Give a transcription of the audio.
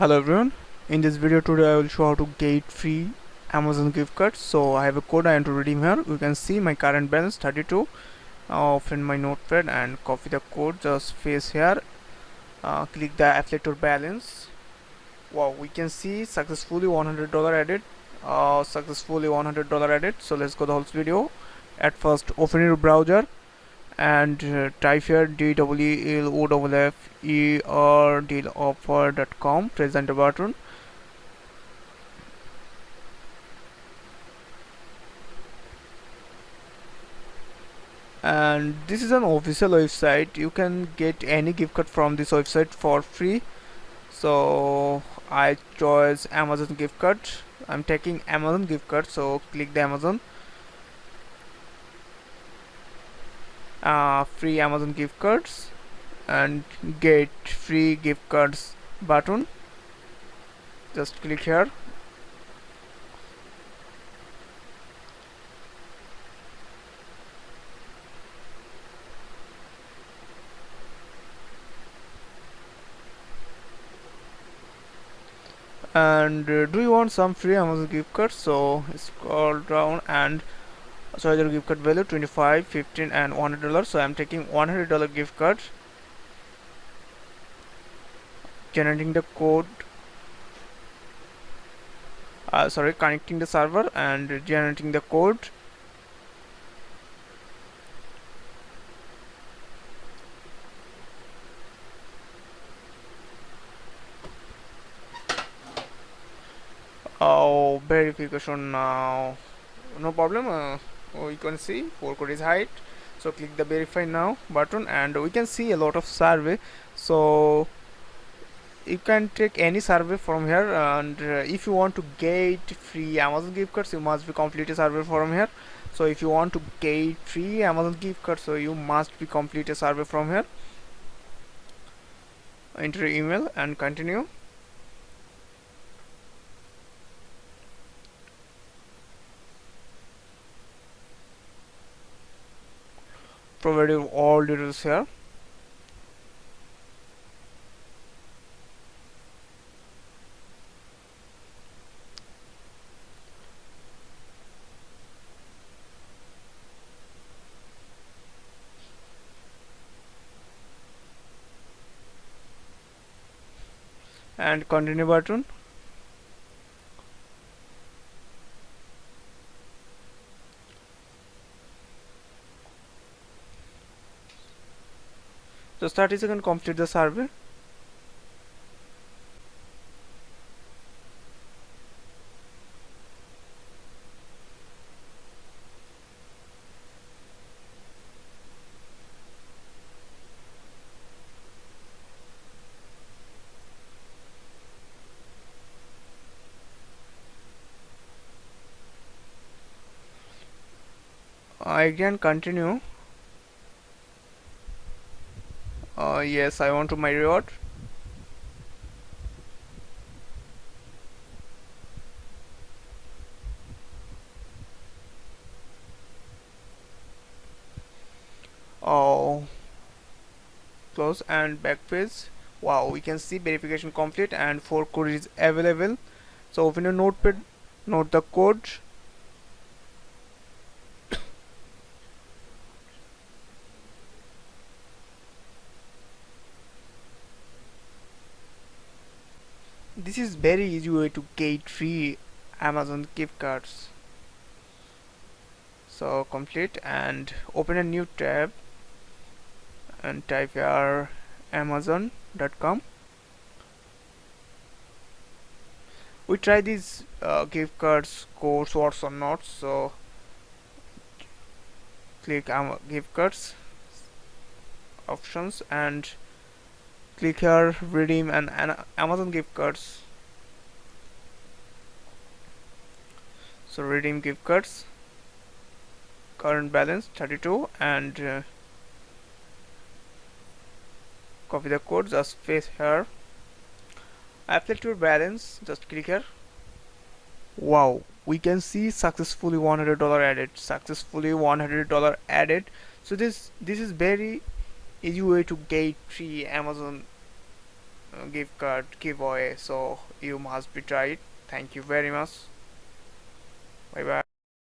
hello everyone. In this video today i will show how to get free amazon gift cards so i have a code i want to redeem here. You can see my current balance 32 uh, open my notepad and copy the code. Just paste here. Uh, click the affiliate balance. Wow we can see successfully 100 dollar added. Uh, successfully 100 dollar added. So let's go the whole video. At first open your browser and uh, type here d-w-e-l-o-f-f-e-r dealoffer.com press enter button and this is an official website. You can get any gift card from this website for free. So I chose Amazon gift card. I'm taking Amazon gift card so click the Amazon uh, free Amazon gift cards and get free gift cards button. Just click here. And uh, do you want some free Amazon gift cards? So scroll down and so your gift card value 25 15 and 100 dollars. So i'm taking 100 dollar gift card generating the code. Uh, sorry connecting the server and generating the code. Oh verification now. No problem. Uh, Oh, you can see 4 code is height. So click the verify now button and we can see a lot of survey. So you can take any survey from here and uh, if you want to get free amazon gift cards you must be complete a survey from here. So if you want to get free amazon gift cards so you must be complete a survey from here. Enter email and continue provided all details here. And continue button just 30 seconds complete the survey. I can continue yes I want to my reward oh. Close and back wow we can see verification complete and 4 code is available. So open your notepad note the code this is very easy way to get free Amazon gift cards. So complete and open a new tab and type here amazon.com we try these uh, gift cards codes works or not so click um, gift cards options and click here redeem an, an Amazon gift cards. So redeem gift cards. Current balance 32 and uh, copy the code just paste here. Apply your balance just click here wow we can see successfully 100 dollar added successfully 100 dollar added. So this this is very easy way to get free Amazon uh, gift card giveaway so you must be tried. Thank you very much. Bye bye